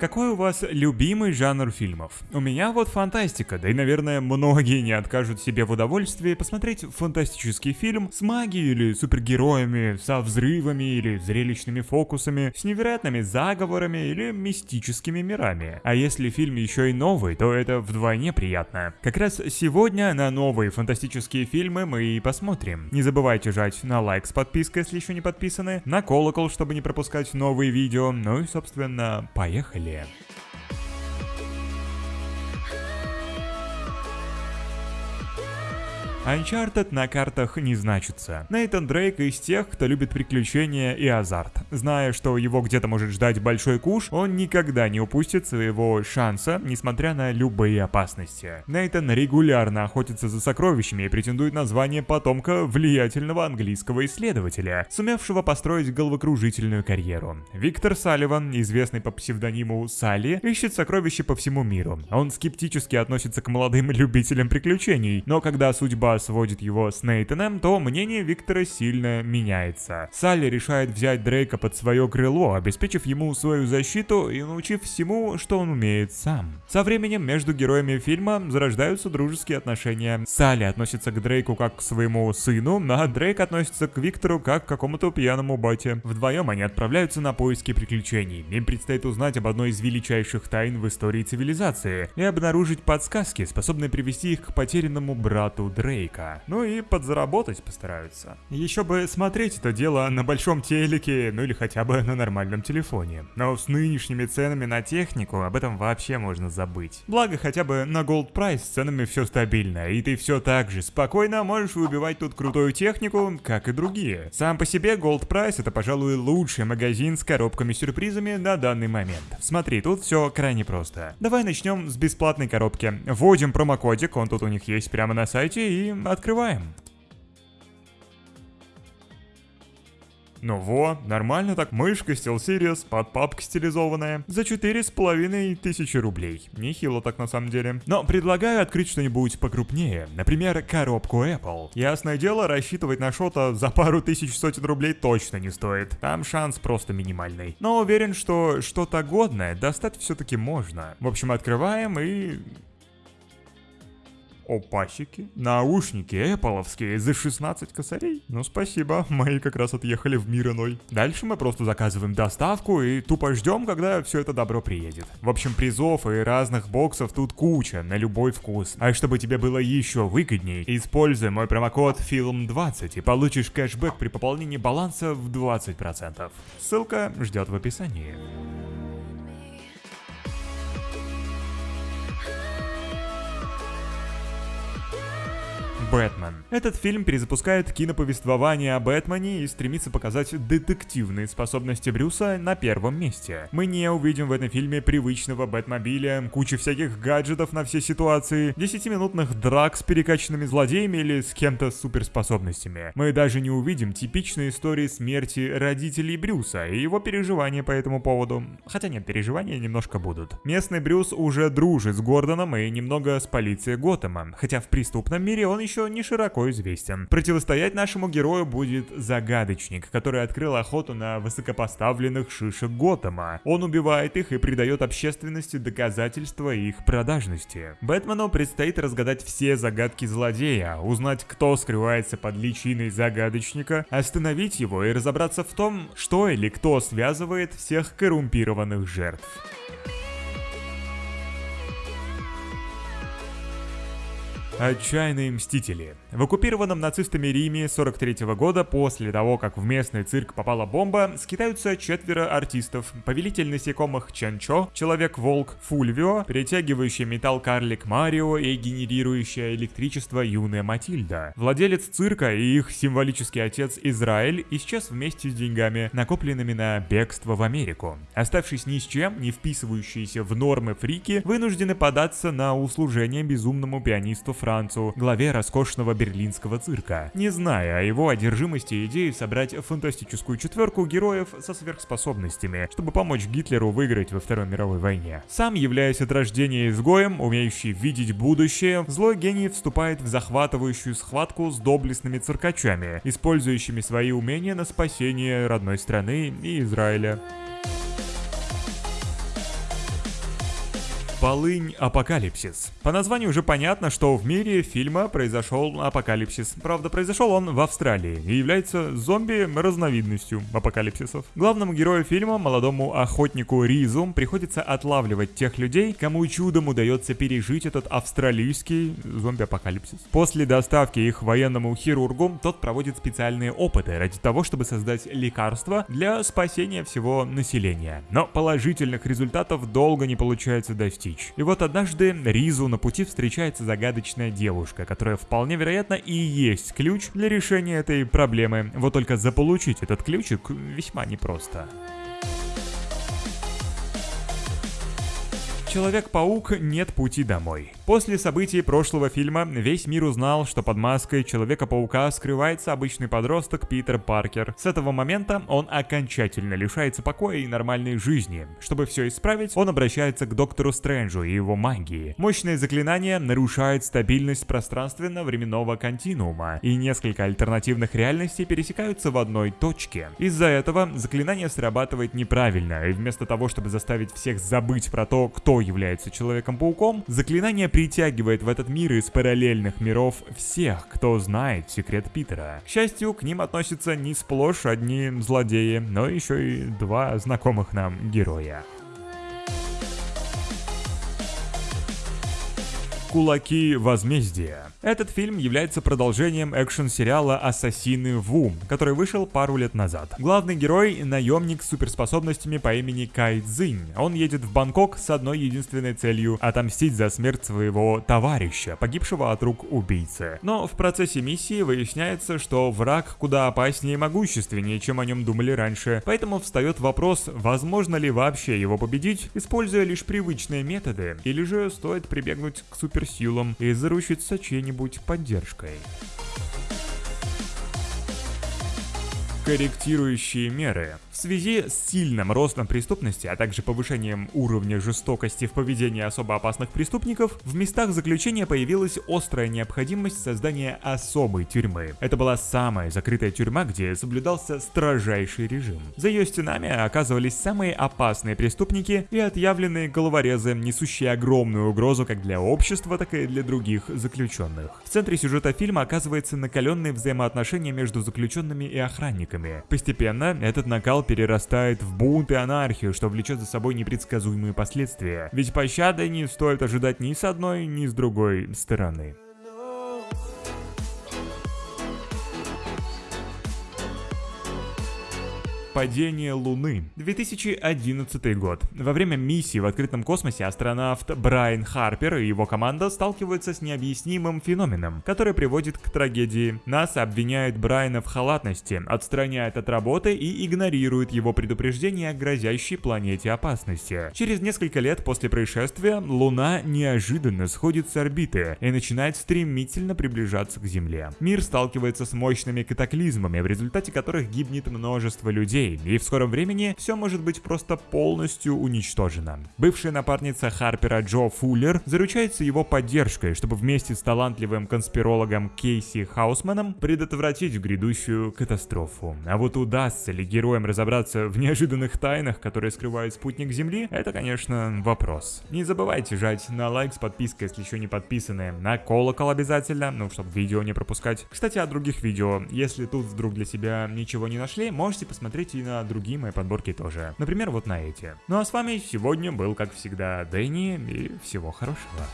Какой у вас любимый жанр фильмов? У меня вот фантастика, да и, наверное, многие не откажут себе в удовольствии посмотреть фантастический фильм с магией или супергероями, со взрывами или зрелищными фокусами, с невероятными заговорами или мистическими мирами. А если фильм еще и новый, то это вдвойне приятно. Как раз сегодня на новые фантастические фильмы мы и посмотрим. Не забывайте жать на лайк с подпиской, если еще не подписаны, на колокол, чтобы не пропускать новые видео, ну и, собственно, поехали. Поехали! Uncharted на картах не значится. Нейтан Дрейк из тех, кто любит приключения и азарт. Зная, что его где-то может ждать большой куш, он никогда не упустит своего шанса, несмотря на любые опасности. Нейтан регулярно охотится за сокровищами и претендует на звание потомка влиятельного английского исследователя, сумевшего построить головокружительную карьеру. Виктор Салливан, известный по псевдониму Салли, ищет сокровища по всему миру. Он скептически относится к молодым любителям приключений, но когда судьба сводит его с Нейтаном, то мнение Виктора сильно меняется. Салли решает взять Дрейка под свое крыло, обеспечив ему свою защиту и научив всему, что он умеет сам. Со временем между героями фильма зарождаются дружеские отношения. Салли относится к Дрейку как к своему сыну, а Дрейк относится к Виктору как к какому-то пьяному бате. Вдвоем они отправляются на поиски приключений. Им предстоит узнать об одной из величайших тайн в истории цивилизации и обнаружить подсказки, способные привести их к потерянному брату Дрейка. Дрейка. Ну и подзаработать постараются. Еще бы смотреть это дело на большом телеке, ну или хотя бы на нормальном телефоне. Но с нынешними ценами на технику об этом вообще можно забыть. Благо хотя бы на Gold Price с ценами все стабильно, и ты все так же спокойно можешь выбивать тут крутую технику, как и другие. Сам по себе Gold Price это, пожалуй, лучший магазин с коробками-сюрпризами на данный момент. Смотри, тут все крайне просто. Давай начнем с бесплатной коробки. Вводим промокодик, он тут у них есть прямо на сайте, и открываем. Ну во, нормально так, мышка SteelSeries, под папка стилизованная, за четыре с половиной тысячи рублей. Нехило так на самом деле. Но предлагаю открыть что-нибудь покрупнее, например, коробку Apple. Ясное дело, рассчитывать на что-то за пару тысяч сотен рублей точно не стоит. Там шанс просто минимальный. Но уверен, что что-то годное достать все-таки можно. В общем, открываем и Опасики. Наушники эппловские за 16 косарей. Ну спасибо, мои как раз отъехали в мир иной. Дальше мы просто заказываем доставку и тупо ждем, когда все это добро приедет. В общем, призов и разных боксов тут куча, на любой вкус. А чтобы тебе было еще выгодней, используй мой промокод FILM20 и получишь кэшбэк при пополнении баланса в 20%. Ссылка ждет в описании. Бэтмен. Этот фильм перезапускает киноповествование о Бэтмене и стремится показать детективные способности Брюса на первом месте. Мы не увидим в этом фильме привычного Бэтмобиля, кучи всяких гаджетов на все ситуации, 10-минутных драк с перекачанными злодеями или с кем-то суперспособностями. Мы даже не увидим типичные истории смерти родителей Брюса и его переживания по этому поводу. Хотя нет, переживания немножко будут. Местный Брюс уже дружит с Гордоном и немного с полицией Готэма, хотя в преступном мире он еще не широко известен. Противостоять нашему герою будет загадочник, который открыл охоту на высокопоставленных шишек Готэма. Он убивает их и придает общественности доказательства их продажности. Бэтмену предстоит разгадать все загадки злодея, узнать, кто скрывается под личиной загадочника, остановить его и разобраться в том, что или кто связывает всех коррумпированных жертв. Отчаянные мстители. В оккупированном нацистами Риме 43 -го года, после того, как в местный цирк попала бомба, скитаются четверо артистов. Повелитель насекомых Чанчо, Человек-волк Фульвио, перетягивающий металл карлик Марио и генерирующая электричество юная Матильда. Владелец цирка и их символический отец Израиль исчез вместе с деньгами, накопленными на бегство в Америку. Оставшись ни с чем, не вписывающиеся в нормы фрики, вынуждены податься на услужение безумному пианисту Францу, главе роскошного берлинского цирка, не зная о его одержимости идеей собрать фантастическую четверку героев со сверхспособностями, чтобы помочь Гитлеру выиграть во Второй мировой войне. Сам, являясь от рождения изгоем, умеющий видеть будущее, злой гений вступает в захватывающую схватку с доблестными циркачами, использующими свои умения на спасение родной страны и Израиля. Полынь Апокалипсис. По названию уже понятно, что в мире фильма произошел апокалипсис. Правда, произошел он в Австралии и является зомби-разновидностью апокалипсисов. Главному герою фильма, молодому охотнику Ризу, приходится отлавливать тех людей, кому чудом удается пережить этот австралийский зомби-апокалипсис. После доставки их военному хирургу, тот проводит специальные опыты ради того, чтобы создать лекарства для спасения всего населения. Но положительных результатов долго не получается достичь. И вот однажды Ризу на пути встречается загадочная девушка, которая вполне вероятно и есть ключ для решения этой проблемы. Вот только заполучить этот ключик весьма непросто. Человек-паук «Нет пути домой». После событий прошлого фильма весь мир узнал, что под маской Человека-паука скрывается обычный подросток Питер Паркер. С этого момента он окончательно лишается покоя и нормальной жизни. Чтобы все исправить, он обращается к Доктору Стрэнджу и его магии. Мощное заклинание нарушает стабильность пространственно-временного континуума, и несколько альтернативных реальностей пересекаются в одной точке. Из-за этого заклинание срабатывает неправильно, и вместо того, чтобы заставить всех забыть про то, кто является Человеком-пауком, заклинание притягивает в этот мир из параллельных миров всех, кто знает секрет Питера. К счастью, к ним относятся не сплошь одни злодеи, но еще и два знакомых нам героя. Кулаки возмездия. Этот фильм является продолжением экшн-сериала «Ассасины Ву», который вышел пару лет назад. Главный герой — наемник с суперспособностями по имени Кай Цзинь. Он едет в Бангкок с одной единственной целью — отомстить за смерть своего товарища, погибшего от рук убийцы. Но в процессе миссии выясняется, что враг куда опаснее и могущественнее, чем о нем думали раньше. Поэтому встает вопрос, возможно ли вообще его победить, используя лишь привычные методы, или же стоит прибегнуть к суперсилам и заручиться чьей-нибудь какой-нибудь поддержкой. Корректирующие меры. В связи с сильным ростом преступности, а также повышением уровня жестокости в поведении особо опасных преступников, в местах заключения появилась острая необходимость создания особой тюрьмы. Это была самая закрытая тюрьма, где соблюдался строжайший режим. За ее стенами оказывались самые опасные преступники и отъявленные головорезы, несущие огромную угрозу как для общества, так и для других заключенных. В центре сюжета фильма оказывается накаленные взаимоотношения между заключенными и охранниками. Постепенно этот накал перерастает в бунт и анархию, что влечет за собой непредсказуемые последствия. Ведь пощады не стоит ожидать ни с одной, ни с другой стороны. Падение Луны. 2011 год. Во время миссии в открытом космосе астронавт Брайан Харпер и его команда сталкиваются с необъяснимым феноменом, который приводит к трагедии. НАСА обвиняет Брайана в халатности, отстраняет от работы и игнорирует его предупреждение о грозящей планете опасности. Через несколько лет после происшествия Луна неожиданно сходит с орбиты и начинает стремительно приближаться к Земле. Мир сталкивается с мощными катаклизмами, в результате которых гибнет множество людей, людей, и в скором времени все может быть просто полностью уничтожено. Бывшая напарница Харпера Джо Фуллер заручается его поддержкой, чтобы вместе с талантливым конспирологом Кейси Хаусманом предотвратить грядущую катастрофу. А вот удастся ли героям разобраться в неожиданных тайнах, которые скрывает спутник Земли, это, конечно, вопрос. Не забывайте жать на лайк с подпиской, если еще не подписаны, на колокол обязательно, ну, чтобы видео не пропускать. Кстати, о других видео. Если тут вдруг для себя ничего не нашли, можете посмотреть и на другие мои подборки тоже. Например, вот на эти. Ну а с вами сегодня был, как всегда, Дэнни, и всего хорошего.